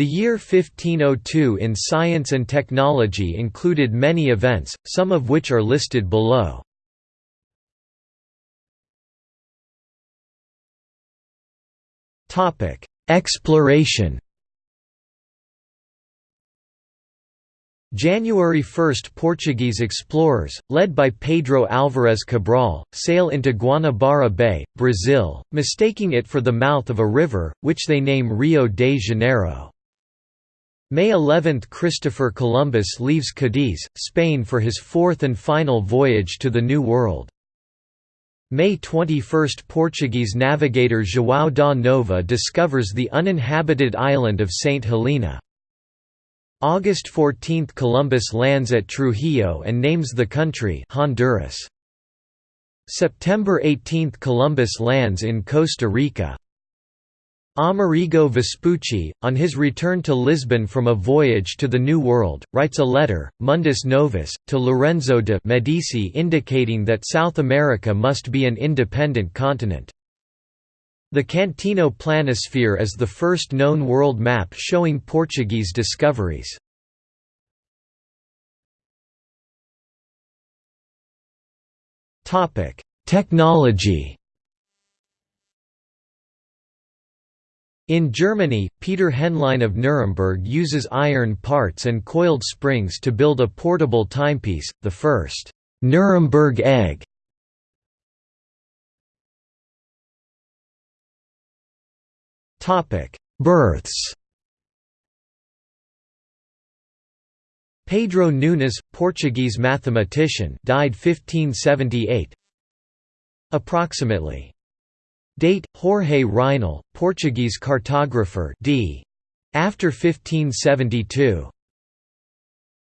The year 1502 in science and technology included many events, some of which are listed below. Exploration January 1 – Portuguese explorers, led by Pedro Álvares Cabral, sail into Guanabara Bay, Brazil, mistaking it for the mouth of a river, which they name Rio de Janeiro. May 11 – Christopher Columbus leaves Cadiz, Spain for his fourth and final voyage to the New World. May 21 – Portuguese navigator João da Nova discovers the uninhabited island of St. Helena. August 14 – Columbus lands at Trujillo and names the country Honduras. September 18 – Columbus lands in Costa Rica. Amerigo Vespucci, on his return to Lisbon from a voyage to the New World, writes a letter, Mundus Novus, to Lorenzo de' Medici indicating that South America must be an independent continent. The Cantino Planisphere is the first known world map showing Portuguese discoveries. Technology In Germany, Peter Henlein of Nuremberg uses iron parts and coiled springs to build a portable timepiece, the first Nuremberg egg. Topic: Births. Pedro Nunes, Portuguese mathematician, died 1578. Approximately. Date: Jorge Reinel, Portuguese cartographer, d. After 1572.